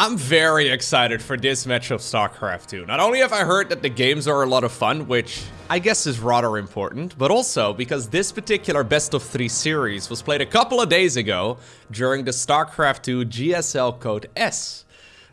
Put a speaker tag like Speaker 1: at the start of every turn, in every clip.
Speaker 1: I'm very excited for this match of StarCraft 2. Not only have I heard that the games are a lot of fun, which I guess is rather important, but also because this particular best of three series was played a couple of days ago during the StarCraft 2 GSL Code S.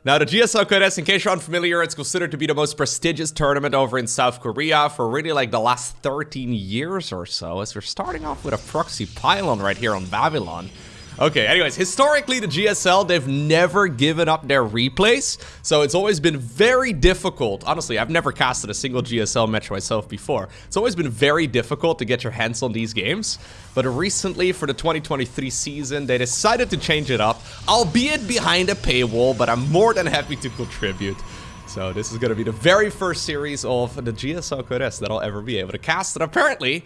Speaker 1: Now, the GSL Code S, in case you're unfamiliar, it's considered to be the most prestigious tournament over in South Korea for really like the last 13 years or so, as we're starting off with a proxy pylon right here on Babylon. Okay, anyways, historically, the GSL, they've never given up their replays, so it's always been very difficult. Honestly, I've never casted a single GSL match myself before. It's always been very difficult to get your hands on these games, but recently, for the 2023 season, they decided to change it up, albeit behind a paywall, but I'm more than happy to contribute. So this is going to be the very first series of the GSL Code S that I'll ever be able to cast, and apparently,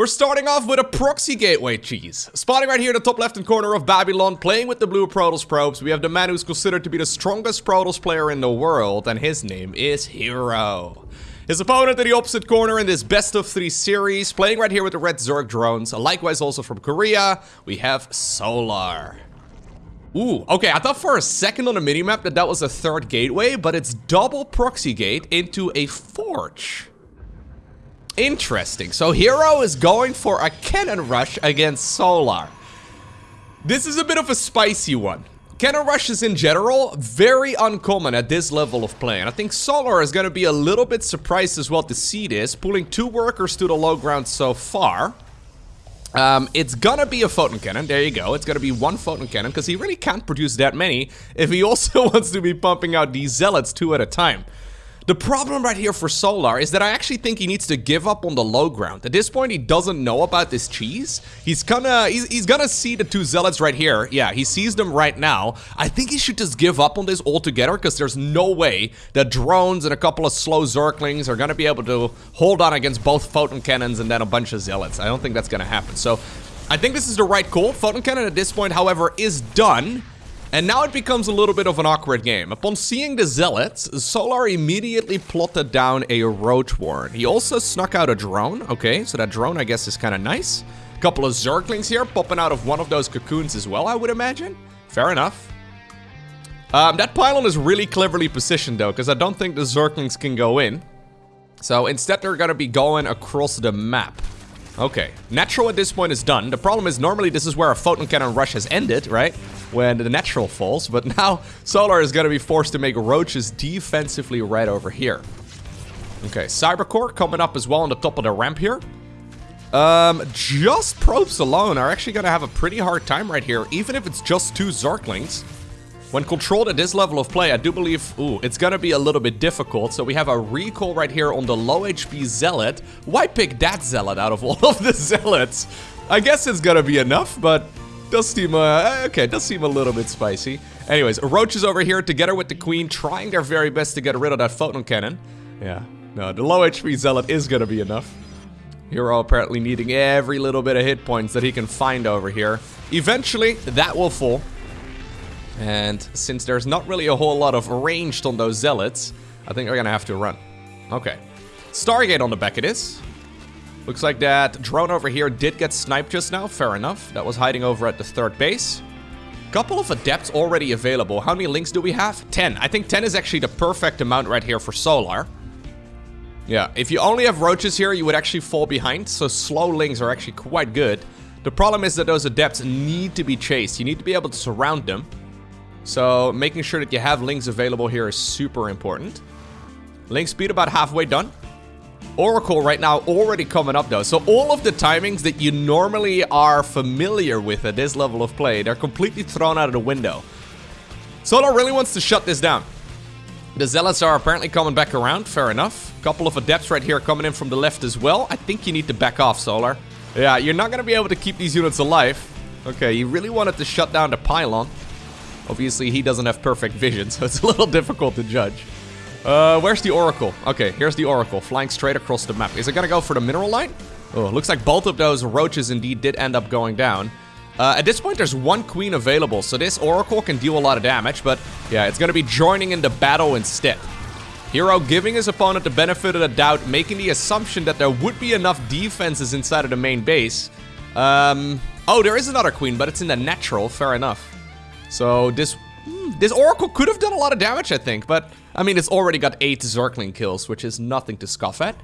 Speaker 1: we're starting off with a proxy gateway cheese. Spotting right here in the top left-hand corner of Babylon, playing with the blue Protoss probes, we have the man who's considered to be the strongest Protoss player in the world, and his name is Hero. His opponent in the opposite corner in this best of three series, playing right here with the red Zerg drones, likewise also from Korea, we have Solar. Ooh, okay, I thought for a second on the minimap that that was a third gateway, but it's double proxy gate into a forge. Interesting. So Hero is going for a cannon rush against Solar. This is a bit of a spicy one. Cannon rushes in general, very uncommon at this level of play. And I think Solar is going to be a little bit surprised as well to see this, pulling two workers to the low ground so far. Um, it's gonna be a photon cannon, there you go. It's gonna be one photon cannon, because he really can't produce that many if he also wants to be pumping out these zealots two at a time. The problem right here for Solar is that I actually think he needs to give up on the low ground. At this point, he doesn't know about this cheese. He's gonna, he's, he's gonna see the two zealots right here. Yeah, he sees them right now. I think he should just give up on this altogether because there's no way that drones and a couple of slow Zerglings are gonna be able to hold on against both photon cannons and then a bunch of zealots. I don't think that's gonna happen. So I think this is the right call. Photon cannon at this point, however, is done. And now it becomes a little bit of an awkward game. Upon seeing the Zealots, Solar immediately plotted down a Roach Warren. He also snuck out a drone. Okay, so that drone I guess is kind of nice. Couple of Zerglings here popping out of one of those cocoons as well, I would imagine. Fair enough. Um, that pylon is really cleverly positioned though, because I don't think the Zerglings can go in. So instead they're going to be going across the map. Okay, natural at this point is done. The problem is normally this is where a photon cannon rush has ended, right? When the natural falls, but now Solar is gonna be forced to make roaches defensively right over here. Okay, Cybercore coming up as well on the top of the ramp here. Um, just probes alone are actually gonna have a pretty hard time right here, even if it's just two Zerglings. When controlled at this level of play, I do believe, ooh, it's gonna be a little bit difficult. So we have a recall right here on the low HP Zealot. Why pick that Zealot out of all of the Zealots? I guess it's gonna be enough, but does seem, uh, okay, does seem a little bit spicy. Anyways, Roach is over here together with the Queen, trying their very best to get rid of that Photon Cannon. Yeah, no, the low HP Zealot is gonna be enough. Hero apparently needing every little bit of hit points that he can find over here. Eventually, that will fall. And since there's not really a whole lot of ranged on those zealots, I think they're gonna have to run. Okay. Stargate on the back it is. Looks like that drone over here did get sniped just now. Fair enough. That was hiding over at the third base. Couple of adepts already available. How many lings do we have? 10. I think 10 is actually the perfect amount right here for Solar. Yeah, if you only have roaches here, you would actually fall behind. So slow lings are actually quite good. The problem is that those adepts need to be chased. You need to be able to surround them. So making sure that you have lings available here is super important. Ling speed about halfway done. Oracle right now already coming up though. So all of the timings that you normally are familiar with at this level of play, they're completely thrown out of the window. Solar really wants to shut this down. The Zealots are apparently coming back around, fair enough. Couple of Adepts right here coming in from the left as well. I think you need to back off, Solar. Yeah, you're not going to be able to keep these units alive. Okay, you really wanted to shut down the pylon. Obviously, he doesn't have perfect vision, so it's a little difficult to judge. Uh, where's the Oracle? Okay, here's the Oracle, flying straight across the map. Is it gonna go for the mineral line? Oh, looks like both of those roaches indeed did end up going down. Uh, at this point, there's one queen available, so this Oracle can deal a lot of damage, but yeah, it's gonna be joining in the battle instead. Hero giving his opponent the benefit of the doubt, making the assumption that there would be enough defenses inside of the main base. Um, oh, there is another queen, but it's in the natural, fair enough. So this Hmm, this Oracle could have done a lot of damage, I think, but I mean, it's already got 8 Zergling kills, which is nothing to scoff at.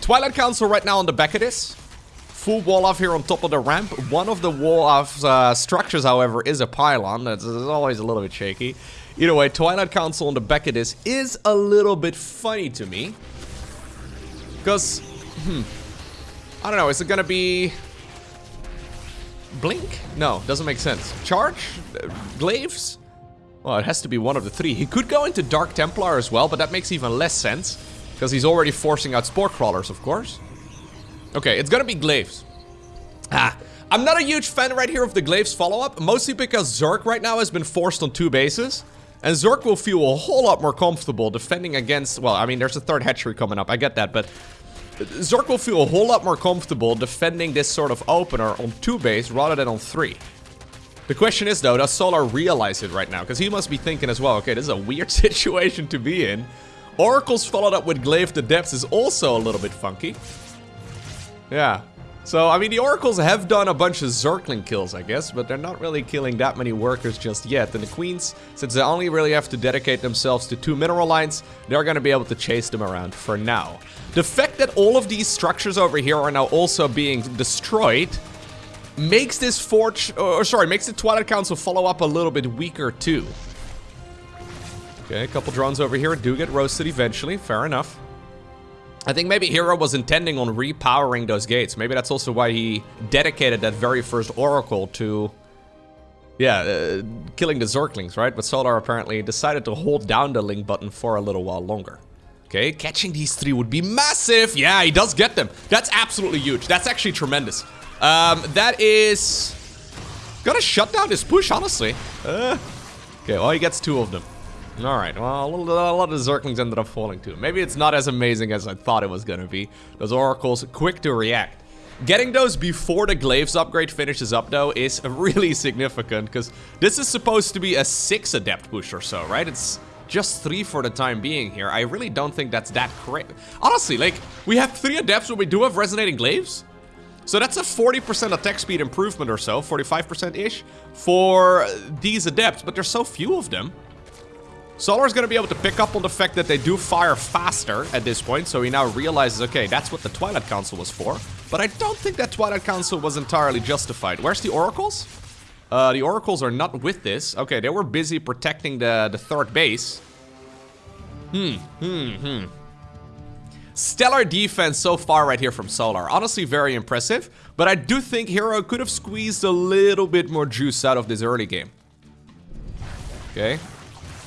Speaker 1: Twilight Council right now on the back of this. Full wall off here on top of the ramp. One of the wall off uh, structures, however, is a pylon. That's, that's always a little bit shaky. Either way, Twilight Council on the back of this is a little bit funny to me. Because, hmm, I don't know, is it gonna be... Blink? No, doesn't make sense. Charge? Glaives? Well, it has to be one of the three. He could go into Dark Templar as well, but that makes even less sense. Because he's already forcing out Spore Crawlers, of course. Okay, it's gonna be Glaives. Ah, I'm not a huge fan right here of the Glaives follow-up, mostly because Zerg right now has been forced on two bases. And Zerg will feel a whole lot more comfortable defending against... Well, I mean, there's a third hatchery coming up, I get that, but... Zerg will feel a whole lot more comfortable defending this sort of opener on two base rather than on three. The question is though, does Solar realize it right now? Because he must be thinking as well, okay, this is a weird situation to be in. Oracles followed up with Glaived Adepts is also a little bit funky. Yeah. So, I mean, the Oracles have done a bunch of Zergling kills, I guess, but they're not really killing that many workers just yet. And the Queens, since they only really have to dedicate themselves to two mineral lines, they're going to be able to chase them around for now. The fact that all of these structures over here are now also being destroyed makes this Forge, or sorry, makes the Twilight Council follow up a little bit weaker too. Okay, a couple drones over here do get roasted eventually, fair enough. I think maybe Hero was intending on repowering those gates. Maybe that's also why he dedicated that very first Oracle to, yeah, uh, killing the Zerglings, right? But Solar apparently decided to hold down the ling button for a little while longer. Okay, catching these three would be massive. Yeah, he does get them. That's absolutely huge. That's actually tremendous. Um, that is... Gonna shut down this push, honestly. Uh, okay, well, he gets two of them. Alright, well, a, lot of Zerglings ended up falling too. Maybe it's not as amazing as I thought it was gonna be. Those Oracles, quick to react. Getting those before the Glaives upgrade finishes up, though, is really significant, because this is supposed to be a 6 Adept push or so, right? It's just 3 for the time being here. I really don't think that's that great. Honestly, like, we have 3 Adepts, but we do have Resonating Glaives? So that's a 40% attack speed improvement or so, 45%-ish, for these Adepts, but there's so few of them. Solar's gonna be able to pick up on the fact that they do fire faster at this point, so he now realizes, okay, that's what the Twilight Council was for. But I don't think that Twilight Council was entirely justified. Where's the Oracles? Uh, the Oracles are not with this. Okay, they were busy protecting the, the third base. Hmm, hmm, hmm. Stellar defense so far right here from Solar. Honestly, very impressive. But I do think Hero could have squeezed a little bit more juice out of this early game. Okay,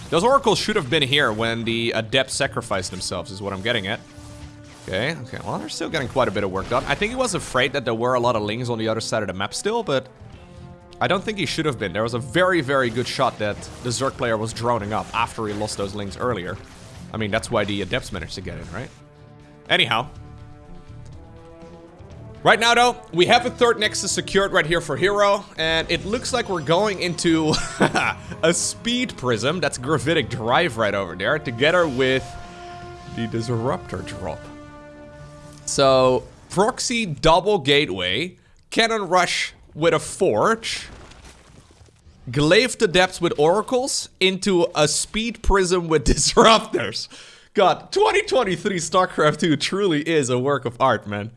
Speaker 1: those oracles should have been here when the adepts sacrificed themselves, is what I'm getting at. Okay, okay, well, they're still getting quite a bit of work done. I think he was afraid that there were a lot of lings on the other side of the map still, but I don't think he should have been. There was a very, very good shot that the Zerg player was droning up after he lost those lings earlier. I mean, that's why the adepts managed to get in, right? Anyhow, Right now, though, we have a third Nexus secured right here for Hero, and it looks like we're going into a Speed Prism, that's Gravitic Drive right over there, together with the Disruptor drop. So, Proxy Double Gateway, Cannon Rush with a Forge, Glaived Adepts with Oracles, into a Speed Prism with Disruptors. God, 2023 StarCraft 2 truly is a work of art, man.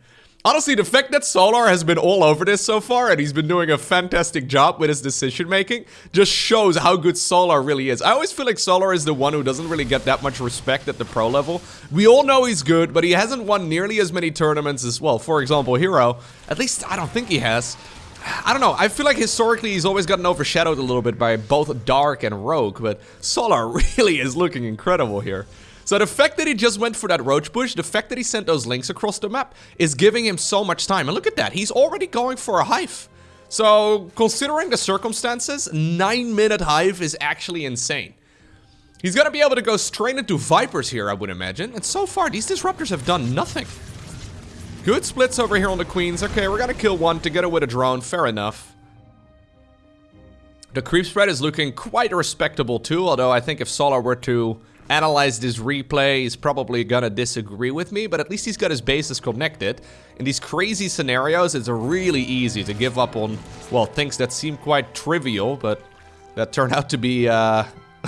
Speaker 1: Honestly, the fact that Solar has been all over this so far and he's been doing a fantastic job with his decision making just shows how good Solar really is. I always feel like Solar is the one who doesn't really get that much respect at the pro level. We all know he's good, but he hasn't won nearly as many tournaments as, well, for example, Hero. At least, I don't think he has. I don't know, I feel like historically he's always gotten overshadowed a little bit by both Dark and Rogue, but Solar really is looking incredible here. So the fact that he just went for that roach push, the fact that he sent those lings across the map is giving him so much time. And look at that, he's already going for a hive. So considering the circumstances, 9 minute hive is actually insane. He's gonna be able to go straight into Vipers here, I would imagine. And so far, these Disruptors have done nothing. Good splits over here on the Queens. Okay, we're gonna kill one to together with a drone, fair enough. The creep spread is looking quite respectable too, although I think if Solar were to analyze this replay, he's probably gonna disagree with me, but at least he's got his bases connected. In these crazy scenarios, it's really easy to give up on, well, things that seem quite trivial, but that turn out to be uh,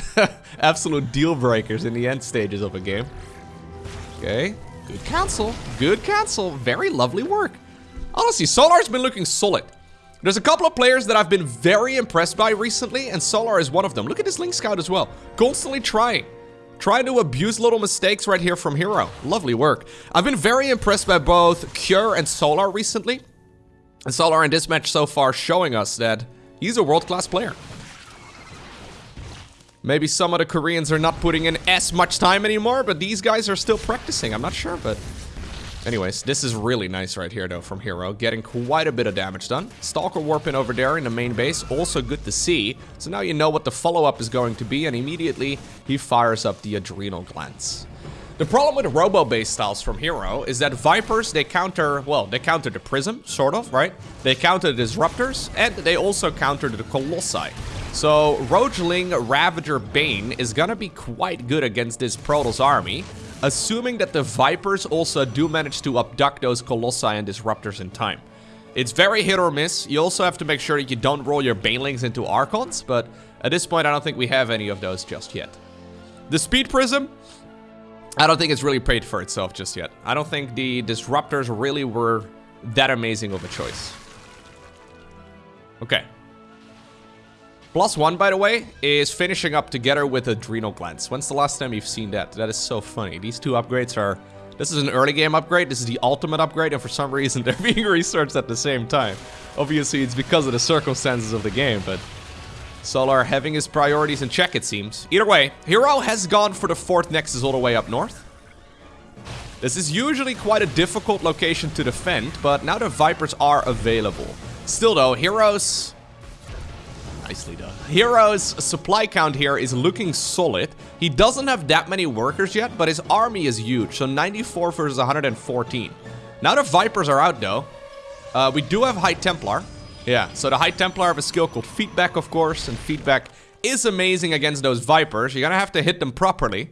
Speaker 1: Absolute deal breakers in the end stages of a game. Okay, good cancel. Good cancel. Very lovely work. Honestly, Solar's been looking solid. There's a couple of players that I've been very impressed by recently, and Solar is one of them. Look at this Ling Scout as well. Constantly trying. Trying to abuse little mistakes right here from Hero. Lovely work. I've been very impressed by both Cure and Solar recently. And Solar in this match so far showing us that he's a world-class player. Maybe some of the Koreans are not putting in as much time anymore, but these guys are still practicing. I'm not sure, but Anyways, this is really nice right here, though, from Hero. Getting quite a bit of damage done. Stalker warping over there in the main base. Also good to see. So now you know what the follow-up is going to be, and immediately he fires up the Adrenal Glands. The problem with robo-based styles from Hero is that Vipers, they counter, well, they counter the Prism, sort of, right? They counter the Disruptors, and they also counter the Colossi. So, Roach Ling Ravager Bane is gonna be quite good against this Protoss army, assuming that the Vipers also do manage to abduct those Colossi and Disruptors in time. It's very hit or miss. You also have to make sure that you don't roll your Banelings into Archons, but at this point I don't think we have any of those just yet. The Speed Prism, I don't think it's really paid for itself just yet. I don't think the Disruptors really were that amazing of a choice. Okay, Plus one, by the way, is finishing up together with Adrenal Glands. When's the last time you've seen that? That is so funny. These two upgrades are... This is an early game upgrade, this is the ultimate upgrade, and for some reason they're being researched at the same time. Obviously, it's because of the circumstances of the game, but... Solar having his priorities in check, it seems. Either way, Hero has gone for the fourth Nexus all the way up north. This is usually quite a difficult location to defend, but now the Vipers are available. Still though, Heroes Nicely done. Hero's supply count here is looking solid. He doesn't have that many workers yet, but his army is huge. So 94 versus 114. Now the Vipers are out though. Uh, we do have High Templar. Yeah, so the High Templar have a skill called Feedback, of course. And Feedback is amazing against those Vipers. You're gonna have to hit them properly.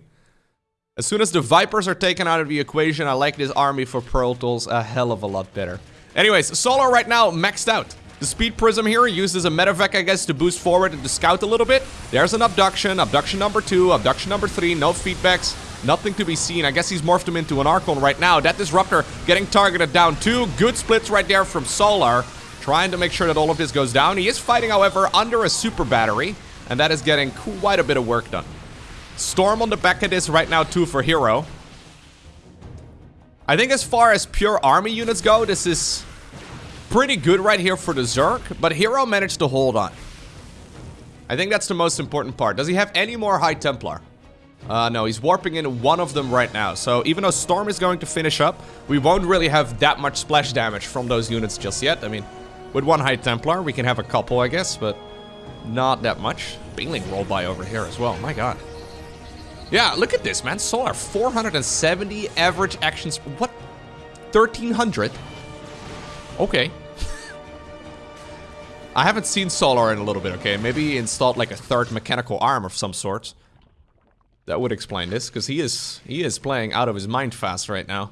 Speaker 1: As soon as the Vipers are taken out of the equation, I like this army for Protoss a hell of a lot better. Anyways, Solar right now maxed out. The Speed Prism here uses a Medivac, I guess, to boost forward and to scout a little bit. There's an Abduction, Abduction number two, Abduction number three, no feedbacks, nothing to be seen. I guess he's morphed him into an Archon right now. That Disruptor getting targeted down too. Good splits right there from Solar, trying to make sure that all of this goes down. He is fighting, however, under a Super Battery, and that is getting quite a bit of work done. Storm on the back of this right now too for Hero. I think as far as pure army units go, this is pretty good right here for the Zerg, but Hero managed to hold on. I think that's the most important part. Does he have any more High Templar? Uh, no, he's warping in one of them right now. So even though Storm is going to finish up, we won't really have that much splash damage from those units just yet. I mean, with one High Templar, we can have a couple, I guess, but not that much. Baneling roll by over here as well. My god. Yeah, look at this, man. Solar, 470 average actions. What? 1300? Okay. I haven't seen Solar in a little bit, okay? Maybe he installed like a third mechanical arm of some sort. That would explain this, because he is he is playing out of his mind fast right now.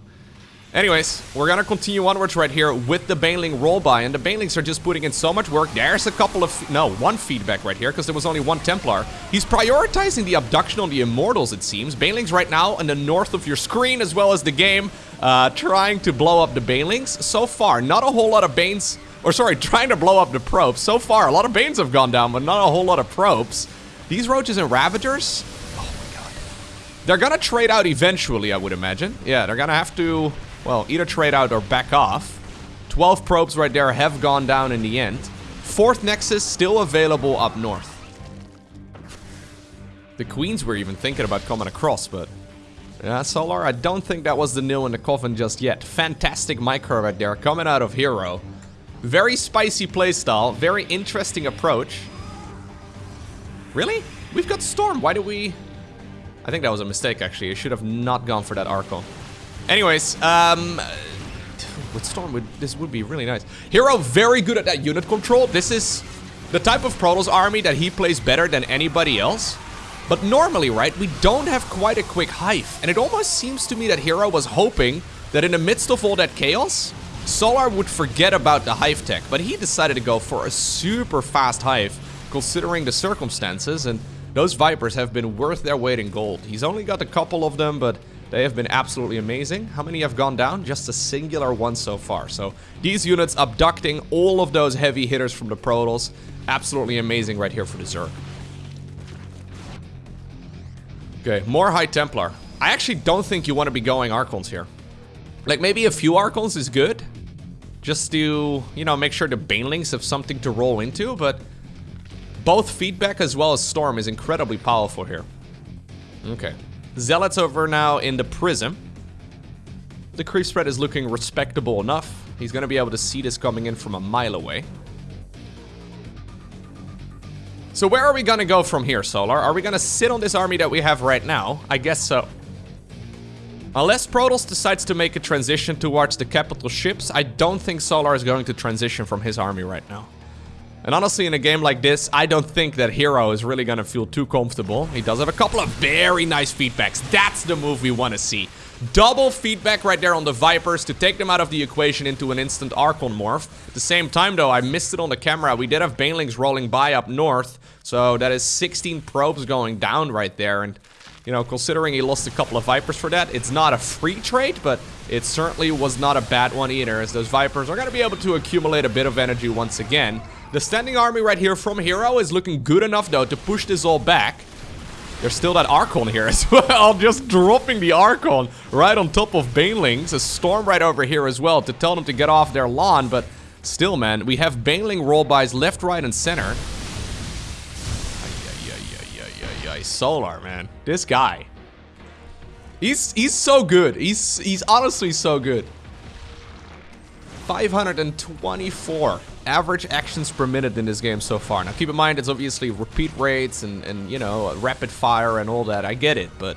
Speaker 1: Anyways, we're gonna continue onwards right here with the Baneling rollby, and the Banelings are just putting in so much work. There's a couple of, no, one feedback right here, because there was only one Templar. He's prioritizing the abduction on the Immortals, it seems. Banelings right now in the north of your screen, as well as the game, uh, trying to blow up the Banelings. So far, not a whole lot of Banes, or sorry, trying to blow up the Probes. So far, a lot of Banes have gone down, but not a whole lot of Probes. These Roaches and Ravagers, oh my god. They're gonna trade out eventually, I would imagine. Yeah, they're gonna have to well, either trade out or back off. 12 probes right there have gone down in the end. Fourth Nexus still available up north. The Queens were even thinking about coming across, but... Yeah, Solar, I don't think that was the nail in the coffin just yet. Fantastic micro right there, coming out of Hero. Very spicy playstyle, very interesting approach. Really? We've got Storm, why do we... I think that was a mistake, actually. I should have not gone for that Archon. Anyways, um... With Storm, would, this would be really nice. Hero, very good at that unit control. This is the type of Protoss army that he plays better than anybody else. But normally, right, we don't have quite a quick Hive. And it almost seems to me that Hero was hoping that in the midst of all that chaos, Solar would forget about the Hive tech. But he decided to go for a super fast Hive, considering the circumstances. And Those Vipers have been worth their weight in gold. He's only got a couple of them, but they have been absolutely amazing. How many have gone down? Just a singular one so far. So these units abducting all of those heavy hitters from the Protoss. Absolutely amazing right here for the Zerg. Okay, more High Templar. I actually don't think you want to be going Archons here. Like, maybe a few Archons is good. Just to, you know, make sure the Banelings have something to roll into, but... Both Feedback as well as Storm is incredibly powerful here. Okay. Zealots over now in the Prism. The creep spread is looking respectable enough. He's going to be able to see this coming in from a mile away. So where are we to go from here, Solar? Are we to sit on this army that we have right now? I guess so. Unless Protoss decides to make a transition towards the capital ships, I don't think Solar is going to transition from his army right now. And honestly, in a game like this, I don't think that Hero is really gonna feel too comfortable. He does have a couple of very nice feedbacks. That's the move we want to see. Double feedback right there on the Vipers to take them out of the equation into an instant Archon morph. At the same time, though, I missed it on the camera. We did have Banelings rolling by up north, so that is 16 probes going down right there. And you know, considering he lost a couple of Vipers for that, it's not a free trade, but it certainly was not a bad one either, as those Vipers are going to be able to accumulate a bit of energy once again. The standing army right here from Hero is looking good enough, though, to push this all back. There's still that Archon here as well, just dropping the Archon right on top of Banelings. A Storm right over here as well to tell them to get off their lawn, but still, man, we have Baneling rollbys left, right, and center. Solar, man. This guy. He's he's so good. He's he's honestly so good. 524 average actions per minute in this game so far. Now keep in mind it's obviously repeat rates and, and you know, rapid fire and all that. I get it, but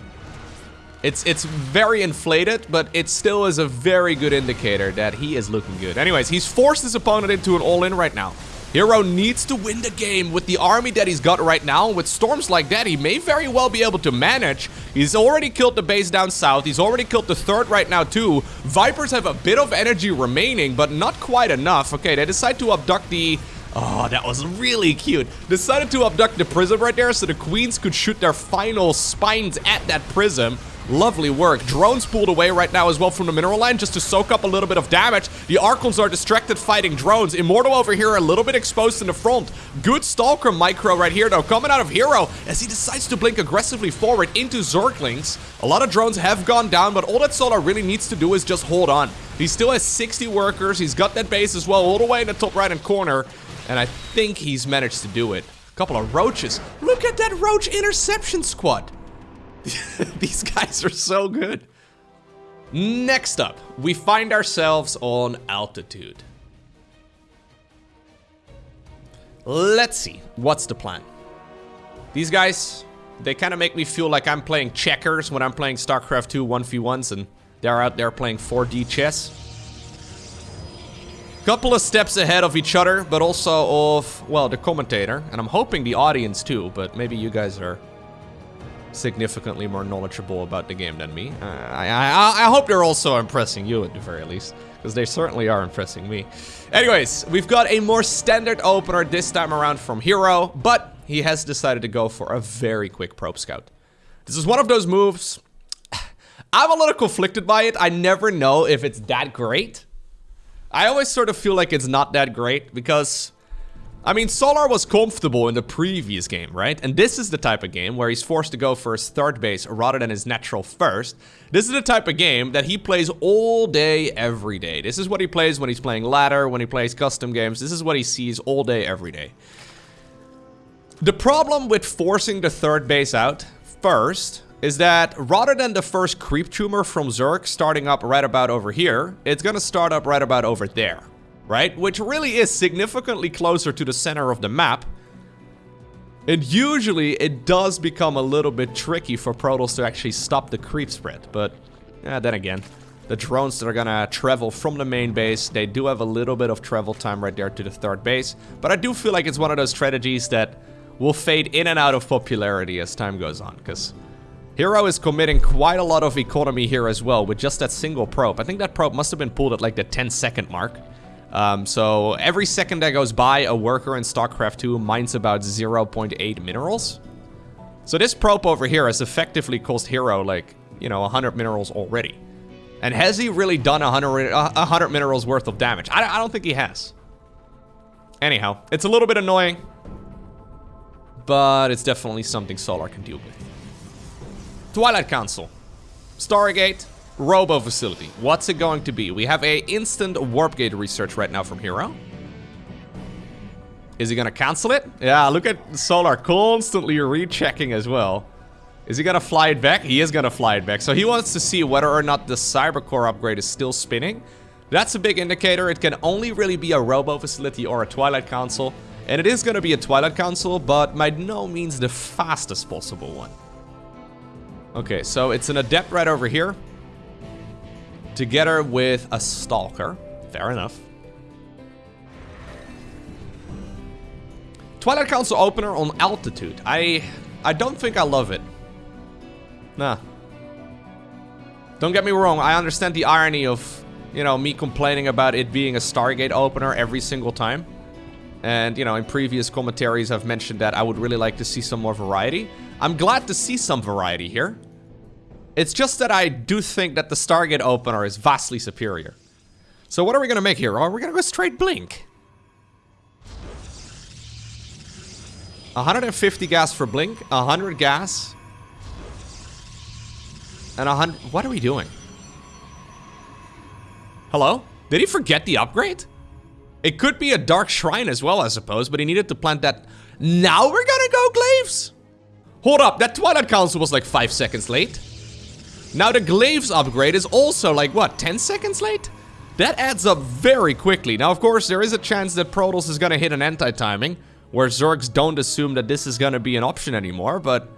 Speaker 1: it's it's very inflated, but it still is a very good indicator that he is looking good. Anyways, he's forced his opponent into an all-in right now. Hero needs to win the game with the army that he's got right now. With storms like that, he may very well be able to manage. He's already killed the base down south. He's already killed the third right now too. Vipers have a bit of energy remaining, but not quite enough. Okay, they decide to abduct the... Oh, that was really cute. Decided to abduct the prism right there so the queens could shoot their final spines at that prism. Lovely work. Drones pulled away right now as well from the mineral line just to soak up a little bit of damage. The Archons are distracted fighting drones. Immortal over here a little bit exposed in the front. Good Stalker micro right here though coming out of Hero as he decides to blink aggressively forward into Zerglings. A lot of drones have gone down but all that Solar really needs to do is just hold on. He still has 60 workers. He's got that base as well all the way in the top right hand corner and I think he's managed to do it. A couple of roaches. Look at that roach interception squad. These guys are so good. Next up, we find ourselves on altitude. Let's see, what's the plan? These guys, they kind of make me feel like I'm playing checkers when I'm playing StarCraft 2 1v1s and they're out there playing 4D chess. Couple of steps ahead of each other, but also of, well, the commentator. And I'm hoping the audience too, but maybe you guys are significantly more knowledgeable about the game than me. Uh, I, I, I hope they're also impressing you at the very least, because they certainly are impressing me. Anyways, we've got a more standard opener this time around from Hero, but he has decided to go for a very quick probe scout. This is one of those moves. I'm a little conflicted by it. I never know if it's that great. I always sort of feel like it's not that great because I mean, Solar was comfortable in the previous game, right? And this is the type of game where he's forced to go for his third base rather than his natural first. This is the type of game that he plays all day, every day. This is what he plays when he's playing ladder, when he plays custom games. This is what he sees all day, every day. The problem with forcing the third base out first is that rather than the first creep tumor from Zerg starting up right about over here, it's gonna start up right about over there right? Which really is significantly closer to the center of the map. And usually it does become a little bit tricky for Protoss to actually stop the creep spread, but yeah, then again, the drones that are gonna travel from the main base, they do have a little bit of travel time right there to the third base, but I do feel like it's one of those strategies that will fade in and out of popularity as time goes on, because Hero is committing quite a lot of economy here as well with just that single probe. I think that probe must have been pulled at like the 10 second mark. Um, so every second that goes by, a worker in StarCraft 2 mines about 0.8 minerals. So this probe over here has effectively cost Hero, like, you know, 100 minerals already. And has he really done 100, 100 minerals worth of damage? I, I don't think he has. Anyhow, it's a little bit annoying. But it's definitely something Solar can deal with. Twilight Council. Stargate. Robo Facility. What's it going to be? We have a instant warp gate research right now from Hero. Is he gonna cancel it? Yeah, look at Solar constantly rechecking as well. Is he gonna fly it back? He is gonna fly it back. So he wants to see whether or not the Cybercore upgrade is still spinning. That's a big indicator. It can only really be a Robo Facility or a Twilight Council. And it is gonna be a Twilight Council, but by no means the fastest possible one. Okay, so it's an Adept right over here. Together with a Stalker. Fair enough. Twilight Council opener on altitude. I I don't think I love it. Nah. Don't get me wrong, I understand the irony of, you know, me complaining about it being a Stargate opener every single time. And, you know, in previous commentaries I've mentioned that I would really like to see some more variety. I'm glad to see some variety here. It's just that I do think that the Stargate opener is vastly superior. So what are we gonna make here? Are we gonna go straight Blink? 150 gas for Blink, 100 gas, and 100... What are we doing? Hello? Did he forget the upgrade? It could be a Dark Shrine as well, I suppose, but he needed to plant that... Now we're gonna go Glaives? Hold up, that Twilight Council was like 5 seconds late. Now the Glaives upgrade is also like, what, 10 seconds late? That adds up very quickly. Now, of course, there is a chance that Protoss is gonna hit an anti-timing where Zergs don't assume that this is gonna be an option anymore, but...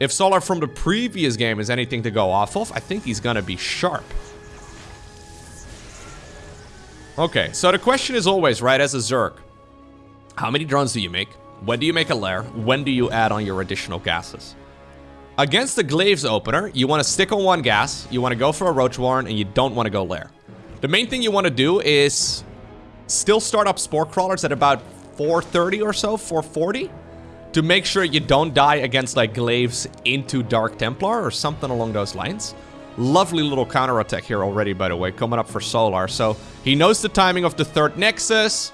Speaker 1: If Solar from the previous game is anything to go off of, I think he's gonna be sharp. Okay, so the question is always, right, as a Zerg, how many drones do you make? When do you make a lair? When do you add on your additional gases? Against the Glaives opener, you want to stick on one gas, you want to go for a Roach Warren, and you don't want to go lair. The main thing you want to do is still start up Spore Crawlers at about 430 or so, 440, to make sure you don't die against like Glaives into Dark Templar or something along those lines. Lovely little counter attack here already, by the way, coming up for Solar. So he knows the timing of the third Nexus.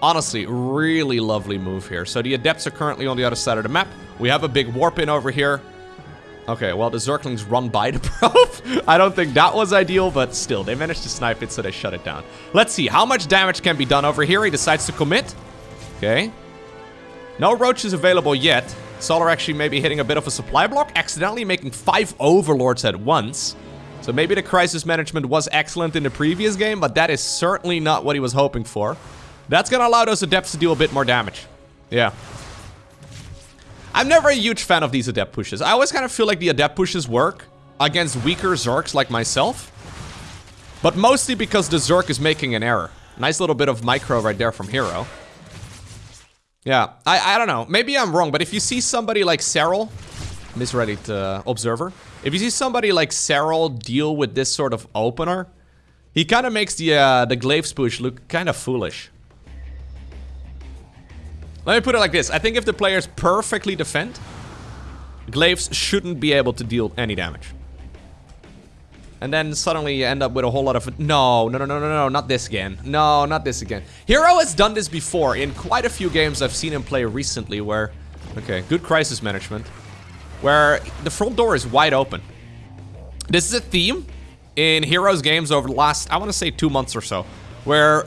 Speaker 1: Honestly, really lovely move here. So the Adepts are currently on the other side of the map. We have a big warp in over here. Okay, well, the Zerglings run by the probe. I don't think that was ideal, but still, they managed to snipe it, so they shut it down. Let's see, how much damage can be done over here? He decides to commit. Okay. No roaches available yet. Solar actually maybe hitting a bit of a supply block, accidentally making five overlords at once. So maybe the crisis management was excellent in the previous game, but that is certainly not what he was hoping for. That's gonna allow those adepts to deal a bit more damage. Yeah. I'm never a huge fan of these adept pushes. I always kind of feel like the adept pushes work against weaker Zergs like myself. But mostly because the Zerg is making an error. Nice little bit of micro right there from Hero. Yeah, I, I don't know. Maybe I'm wrong, but if you see somebody like Serral, misread uh, Observer. If you see somebody like Serral deal with this sort of opener, he kind of makes the uh, the Glaives push look kind of foolish. Let me put it like this. I think if the players perfectly defend, Glaives shouldn't be able to deal any damage. And then suddenly you end up with a whole lot of... No, no, no, no, no, no, not this again. No, not this again. Hero has done this before in quite a few games I've seen him play recently where... Okay, good crisis management. Where the front door is wide open. This is a theme in Heroes games over the last, I want to say two months or so. Where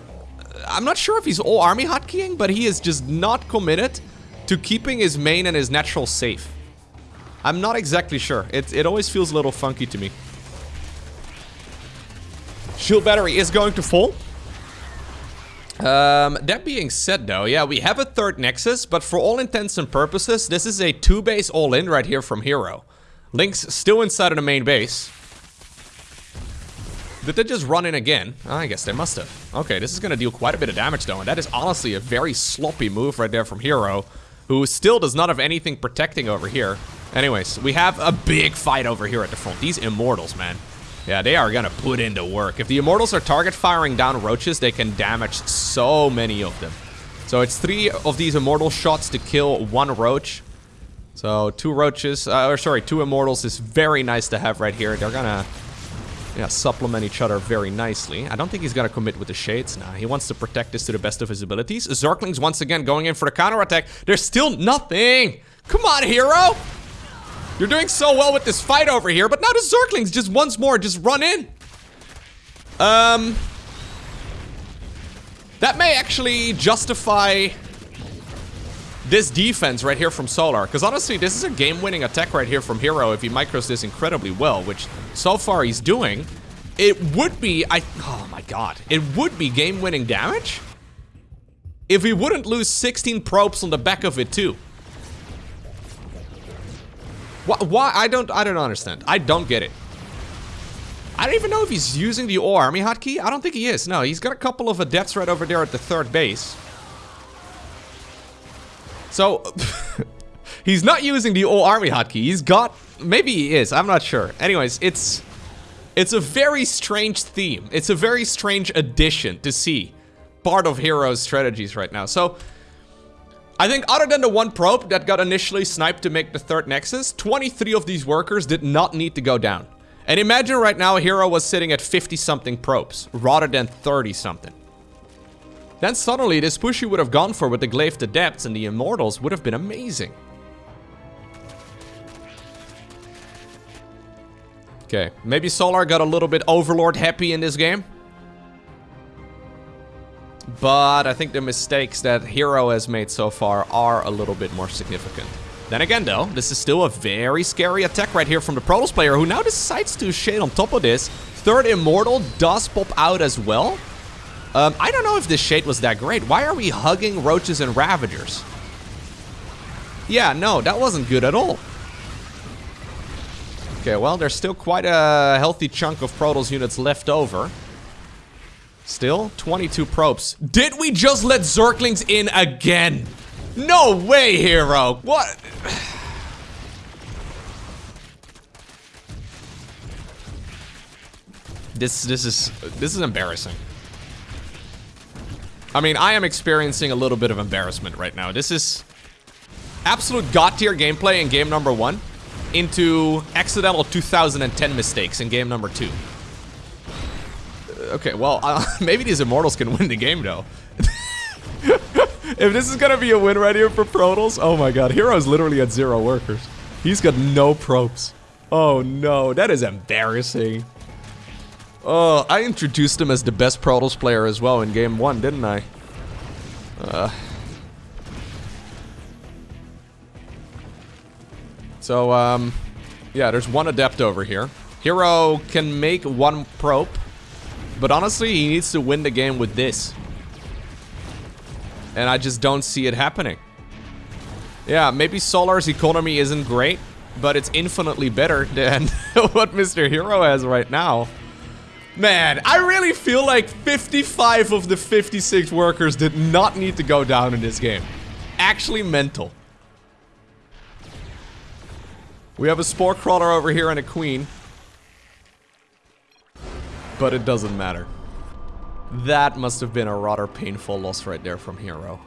Speaker 1: I'm not sure if he's all army hotkeying, but he is just not committed to keeping his main and his natural safe. I'm not exactly sure. It, it always feels a little funky to me. Shield battery is going to fall. Um, that being said though, yeah, we have a third Nexus, but for all intents and purposes, this is a two base all-in right here from Hero. Ling's still inside of the main base. Did they just run in again? I guess they must have. Okay, this is gonna deal quite a bit of damage though, and that is honestly a very sloppy move right there from Hero, who still does not have anything protecting over here. Anyways, we have a big fight over here at the front. These Immortals, man. Yeah, they are gonna put into work. If the Immortals are target firing down roaches, they can damage so many of them. So it's three of these Immortal shots to kill one roach. So, two roaches, uh, or sorry, two immortals is very nice to have right here. They're gonna, yeah, supplement each other very nicely. I don't think he's gonna commit with the shades now. He wants to protect this to the best of his abilities. Zerglings once again going in for the counter attack. There's still nothing. Come on, hero. You're doing so well with this fight over here, but now the Zerglings just once more just run in. Um, that may actually justify this defense right here from Solar. Because honestly, this is a game-winning attack right here from Hero if he micros this incredibly well, which so far he's doing. It would be, I, oh my god, it would be game-winning damage if he wouldn't lose 16 probes on the back of it too. Why, why, I don't, I don't understand. I don't get it. I don't even know if he's using the all army hotkey. I don't think he is. No, he's got a couple of adepts right over there at the third base. So, he's not using the old army hotkey. He's got, maybe he is. I'm not sure. Anyways, it's, it's a very strange theme. It's a very strange addition to see part of Hero's strategies right now. So, I think other than the one probe that got initially sniped to make the third nexus, 23 of these workers did not need to go down. And imagine right now Hero was sitting at 50 something probes, rather than 30 something. Then suddenly this push he would have gone for with the Glaived Adepts and the Immortals would have been amazing. Okay, maybe Solar got a little bit Overlord happy in this game. But I think the mistakes that Hero has made so far are a little bit more significant. Then again though, this is still a very scary attack right here from the Protoss player who now decides to shade on top of this. Third Immortal does pop out as well. Um, I don't know if this shade was that great. Why are we hugging Roaches and Ravagers? Yeah, no, that wasn't good at all. Okay, well, there's still quite a healthy chunk of Protoss units left over. Still, 22 probes. Did we just let Zerglings in again? No way, hero. What? This, this is, this is embarrassing. I mean, I am experiencing a little bit of embarrassment right now. This is absolute god tier gameplay in game number one into accidental 2010 mistakes in game number two okay, well, uh, maybe these Immortals can win the game, though. if this is gonna be a win right here for Protoss, oh my god, Hero's literally at zero workers. He's got no probes. Oh no, that is embarrassing. Oh, I introduced him as the best Protoss player as well in game one, didn't I? Uh. So, um, yeah, there's one Adept over here. Hero can make one probe but honestly, he needs to win the game with this. And I just don't see it happening. Yeah, maybe Solar's economy isn't great, but it's infinitely better than what Mr. Hero has right now. Man, I really feel like 55 of the 56 workers did not need to go down in this game. Actually mental. We have a Spore Crawler over here and a Queen. But it doesn't matter. That must have been a rather painful loss right there from Hero.